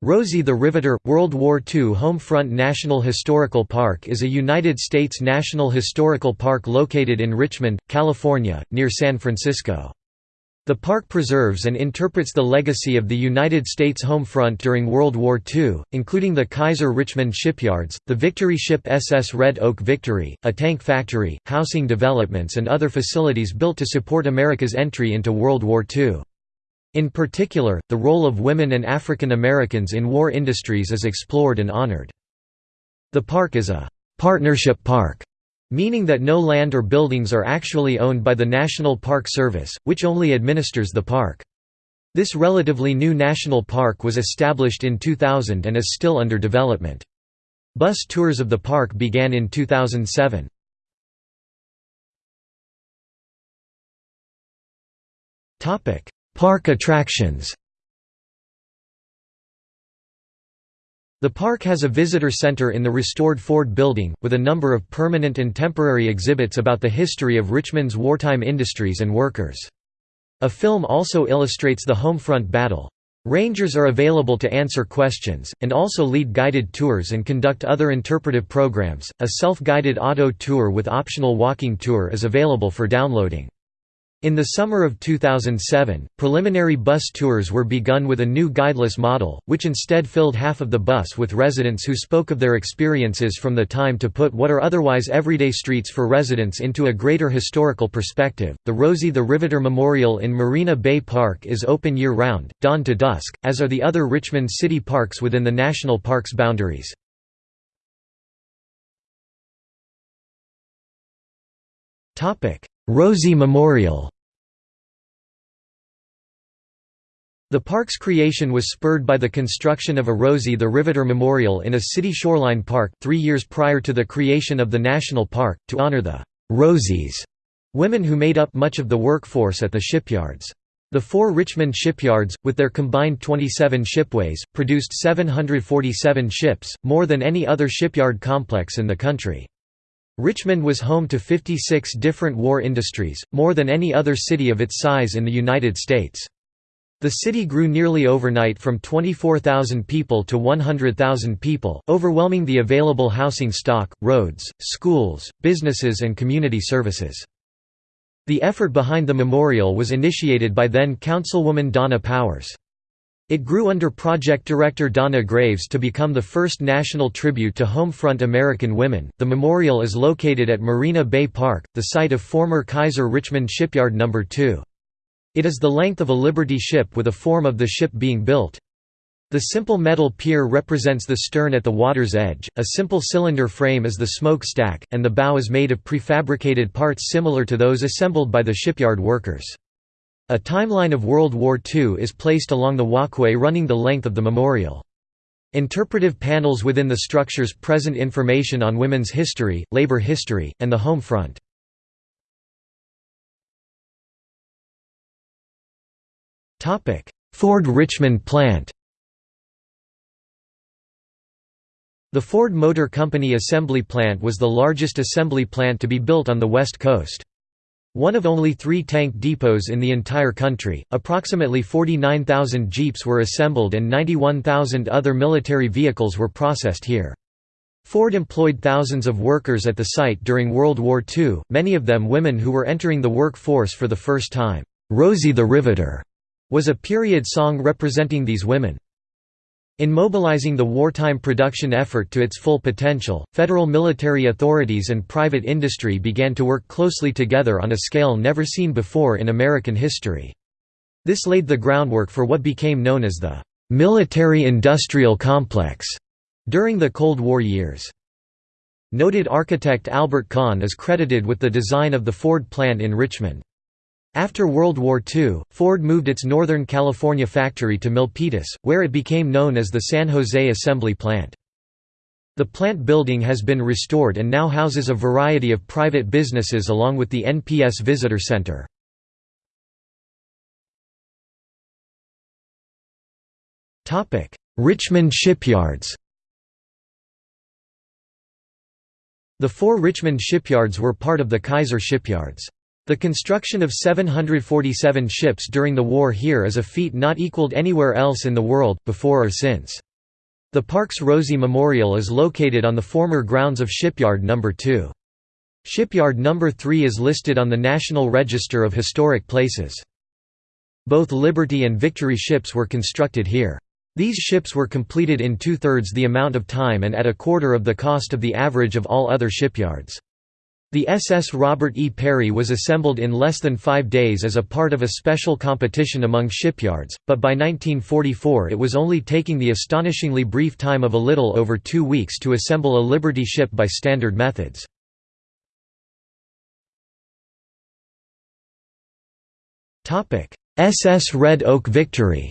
Rosie the Riveter – World War II Homefront National Historical Park is a United States national historical park located in Richmond, California, near San Francisco. The park preserves and interprets the legacy of the United States home front during World War II, including the Kaiser Richmond shipyards, the Victory ship SS Red Oak Victory, a tank factory, housing developments and other facilities built to support America's entry into World War II. In particular, the role of women and African Americans in war industries is explored and honored. The park is a «partnership park», meaning that no land or buildings are actually owned by the National Park Service, which only administers the park. This relatively new national park was established in 2000 and is still under development. Bus tours of the park began in 2007. Topic: Park attractions The park has a visitor center in the restored Ford Building, with a number of permanent and temporary exhibits about the history of Richmond's wartime industries and workers. A film also illustrates the Homefront battle. Rangers are available to answer questions, and also lead guided tours and conduct other interpretive programs. A self guided auto tour with optional walking tour is available for downloading. In the summer of 2007, preliminary bus tours were begun with a new guideless model, which instead filled half of the bus with residents who spoke of their experiences from the time to put what are otherwise everyday streets for residents into a greater historical perspective. The Rosie the Riveter Memorial in Marina Bay Park is open year round, dawn to dusk, as are the other Richmond city parks within the national park's boundaries. Topic: Rosie Memorial The park's creation was spurred by the construction of a Rosie the Riveter Memorial in a city shoreline park, three years prior to the creation of the national park, to honor the «Rosies» women who made up much of the workforce at the shipyards. The four Richmond shipyards, with their combined 27 shipways, produced 747 ships, more than any other shipyard complex in the country. Richmond was home to 56 different war industries, more than any other city of its size in the United States. The city grew nearly overnight from 24,000 people to 100,000 people, overwhelming the available housing stock, roads, schools, businesses and community services. The effort behind the memorial was initiated by then Councilwoman Donna Powers. It grew under project director Donna Graves to become the first national tribute to Homefront American women. The memorial is located at Marina Bay Park, the site of former Kaiser Richmond Shipyard No. 2. It is the length of a Liberty ship with a form of the ship being built. The simple metal pier represents the stern at the water's edge, a simple cylinder frame is the smoke stack, and the bow is made of prefabricated parts similar to those assembled by the shipyard workers. A timeline of World War II is placed along the walkway running the length of the memorial. Interpretive panels within the structures present information on women's history, labor history, and the home front. Ford Richmond plant The Ford Motor Company assembly plant was the largest assembly plant to be built on the West Coast. One of only three tank depots in the entire country, approximately 49,000 Jeeps were assembled and 91,000 other military vehicles were processed here. Ford employed thousands of workers at the site during World War II, many of them women who were entering the workforce for the first time. "'Rosie the Riveter' was a period song representing these women. In mobilizing the wartime production effort to its full potential, federal military authorities and private industry began to work closely together on a scale never seen before in American history. This laid the groundwork for what became known as the military-industrial complex during the Cold War years. Noted architect Albert Kahn is credited with the design of the Ford plant in Richmond. After World War II, Ford moved its Northern California factory to Milpitas, where it became known as the San Jose Assembly Plant. The plant building has been restored and now houses a variety of private businesses along with the NPS Visitor Center. Richmond shipyards The four Richmond shipyards were part of the Kaiser shipyards. The construction of 747 ships during the war here is a feat not equaled anywhere else in the world, before or since. The park's Rosie Memorial is located on the former grounds of Shipyard No. 2. Shipyard No. 3 is listed on the National Register of Historic Places. Both Liberty and Victory ships were constructed here. These ships were completed in two-thirds the amount of time and at a quarter of the cost of the average of all other shipyards. The SS Robert E. Peary was assembled in less than five days as a part of a special competition among shipyards, but by 1944 it was only taking the astonishingly brief time of a little over two weeks to assemble a Liberty ship by standard methods. SS Red Oak Victory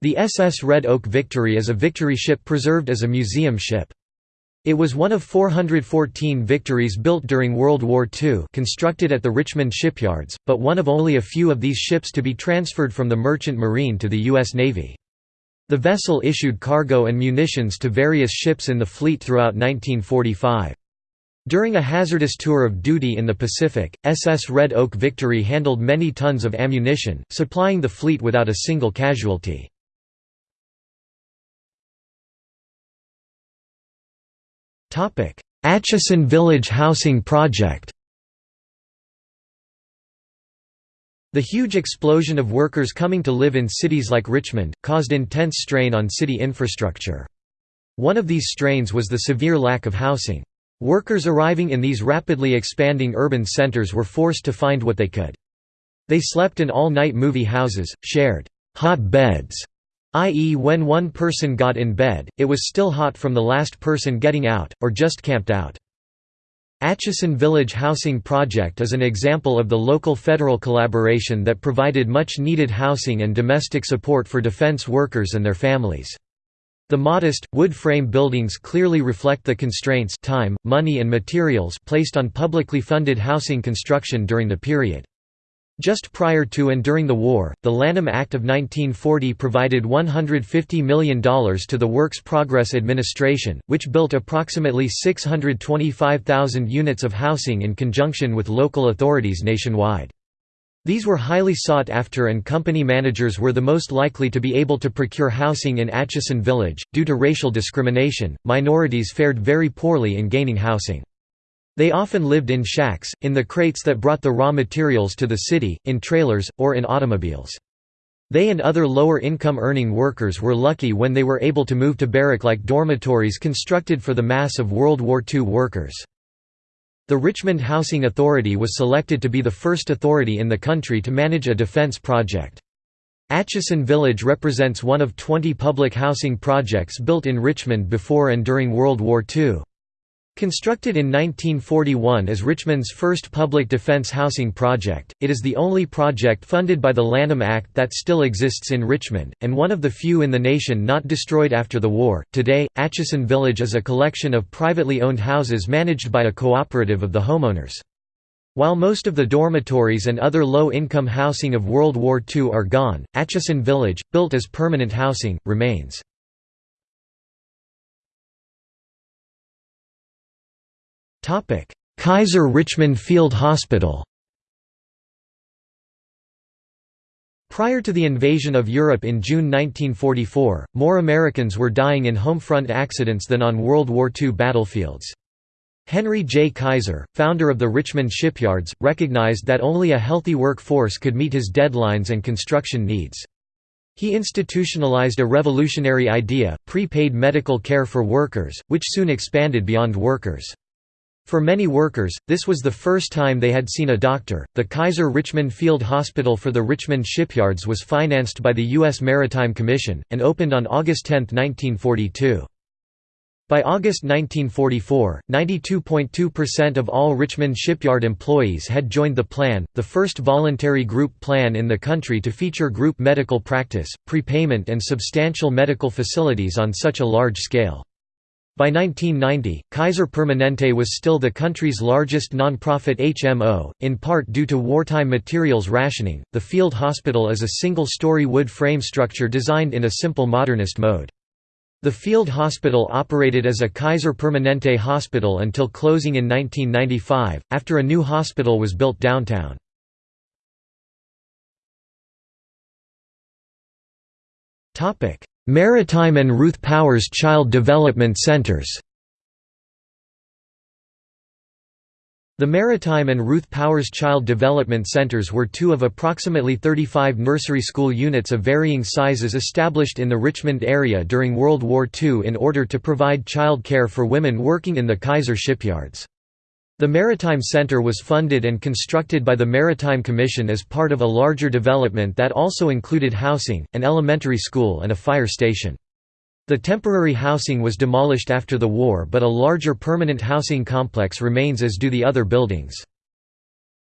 The SS Red Oak Victory is a Victory ship preserved as a museum ship. It was one of 414 Victories built during World War II constructed at the Richmond shipyards, but one of only a few of these ships to be transferred from the Merchant Marine to the U.S. Navy. The vessel issued cargo and munitions to various ships in the fleet throughout 1945. During a hazardous tour of duty in the Pacific, SS Red Oak Victory handled many tons of ammunition, supplying the fleet without a single casualty. Atchison Village Housing Project The huge explosion of workers coming to live in cities like Richmond, caused intense strain on city infrastructure. One of these strains was the severe lack of housing. Workers arriving in these rapidly expanding urban centers were forced to find what they could. They slept in all-night movie houses, shared hot beds, i.e. when one person got in bed, it was still hot from the last person getting out, or just camped out. Atchison Village Housing Project is an example of the local federal collaboration that provided much needed housing and domestic support for defense workers and their families. The modest, wood frame buildings clearly reflect the constraints time, money and materials placed on publicly funded housing construction during the period. Just prior to and during the war, the Lanham Act of 1940 provided $150 million to the Works Progress Administration, which built approximately 625,000 units of housing in conjunction with local authorities nationwide. These were highly sought after and company managers were the most likely to be able to procure housing in Atchison Village. Due to racial discrimination, minorities fared very poorly in gaining housing. They often lived in shacks, in the crates that brought the raw materials to the city, in trailers, or in automobiles. They and other lower-income earning workers were lucky when they were able to move to barrack-like dormitories constructed for the mass of World War II workers. The Richmond Housing Authority was selected to be the first authority in the country to manage a defense project. Atchison Village represents one of 20 public housing projects built in Richmond before and during World War II. Constructed in 1941 as Richmond's first public defense housing project, it is the only project funded by the Lanham Act that still exists in Richmond, and one of the few in the nation not destroyed after the war. Today, Atchison Village is a collection of privately owned houses managed by a cooperative of the homeowners. While most of the dormitories and other low-income housing of World War II are gone, Atchison Village, built as permanent housing, remains. Kaiser Richmond Field Hospital Prior to the invasion of Europe in June 1944, more Americans were dying in home front accidents than on World War II battlefields. Henry J. Kaiser, founder of the Richmond shipyards, recognized that only a healthy workforce could meet his deadlines and construction needs. He institutionalized a revolutionary idea, prepaid medical care for workers, which soon expanded beyond workers. For many workers, this was the first time they had seen a doctor. The Kaiser Richmond Field Hospital for the Richmond shipyards was financed by the U.S. Maritime Commission, and opened on August 10, 1942. By August 1944, 92.2% of all Richmond shipyard employees had joined the plan, the first voluntary group plan in the country to feature group medical practice, prepayment and substantial medical facilities on such a large scale. By 1990, Kaiser Permanente was still the country's largest non-profit HMO, in part due to wartime materials rationing. The field hospital is a single-story wood frame structure designed in a simple modernist mode. The field hospital operated as a Kaiser Permanente hospital until closing in 1995, after a new hospital was built downtown. Maritime and Ruth Powers Child Development Centers The Maritime and Ruth Powers Child Development Centers were two of approximately 35 nursery school units of varying sizes established in the Richmond area during World War II in order to provide child care for women working in the Kaiser shipyards. The Maritime Center was funded and constructed by the Maritime Commission as part of a larger development that also included housing, an elementary school and a fire station. The temporary housing was demolished after the war but a larger permanent housing complex remains as do the other buildings.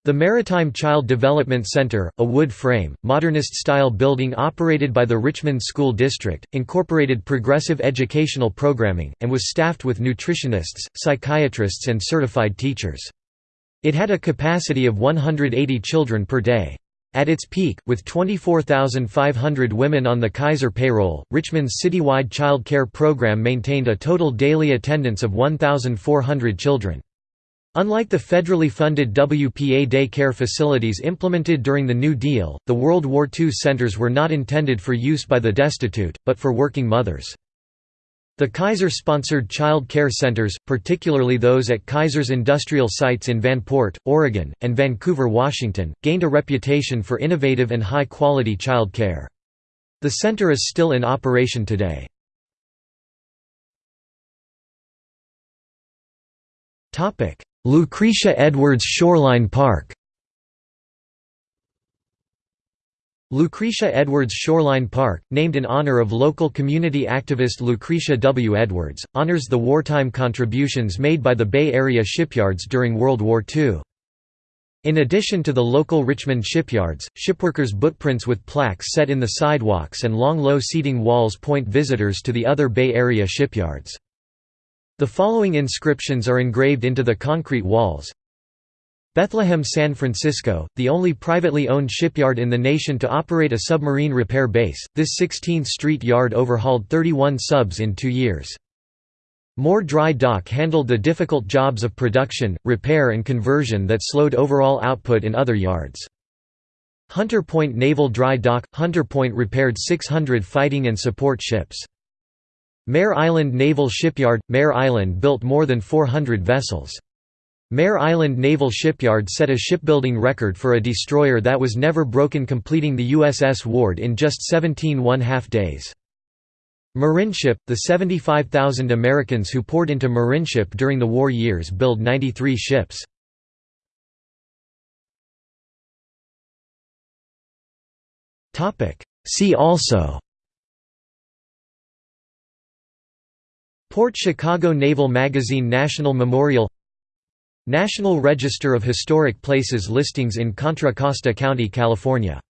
The Maritime Child Development Center, a wood-frame, modernist-style building operated by the Richmond School District, incorporated progressive educational programming, and was staffed with nutritionists, psychiatrists and certified teachers. It had a capacity of 180 children per day. At its peak, with 24,500 women on the Kaiser payroll, Richmond's citywide child care program maintained a total daily attendance of 1,400 children. Unlike the federally funded WPA day care facilities implemented during the New Deal, the World War II centers were not intended for use by the destitute, but for working mothers. The Kaiser-sponsored child care centers, particularly those at Kaiser's industrial sites in Vanport, Oregon, and Vancouver, Washington, gained a reputation for innovative and high-quality child care. The center is still in operation today. Lucretia Edwards Shoreline Park Lucretia Edwards Shoreline Park, named in honor of local community activist Lucretia W. Edwards, honors the wartime contributions made by the Bay Area shipyards during World War II. In addition to the local Richmond shipyards, shipworkers' bookprints with plaques set in the sidewalks and long low seating walls point visitors to the other Bay Area shipyards. The following inscriptions are engraved into the concrete walls. Bethlehem San Francisco, the only privately owned shipyard in the nation to operate a submarine repair base, this 16th Street yard overhauled 31 subs in two years. Moore Dry Dock handled the difficult jobs of production, repair and conversion that slowed overall output in other yards. Hunter Point Naval Dry Dock – Hunter Point repaired 600 fighting and support ships. Mare Island Naval Shipyard – Mare Island built more than 400 vessels. Mare Island Naval Shipyard set a shipbuilding record for a destroyer that was never broken completing the USS Ward in just 17 one-half days. Marineship – The 75,000 Americans who poured into Marineship during the war years built 93 ships. See also Port Chicago Naval Magazine National Memorial National Register of Historic Places listings in Contra Costa County, California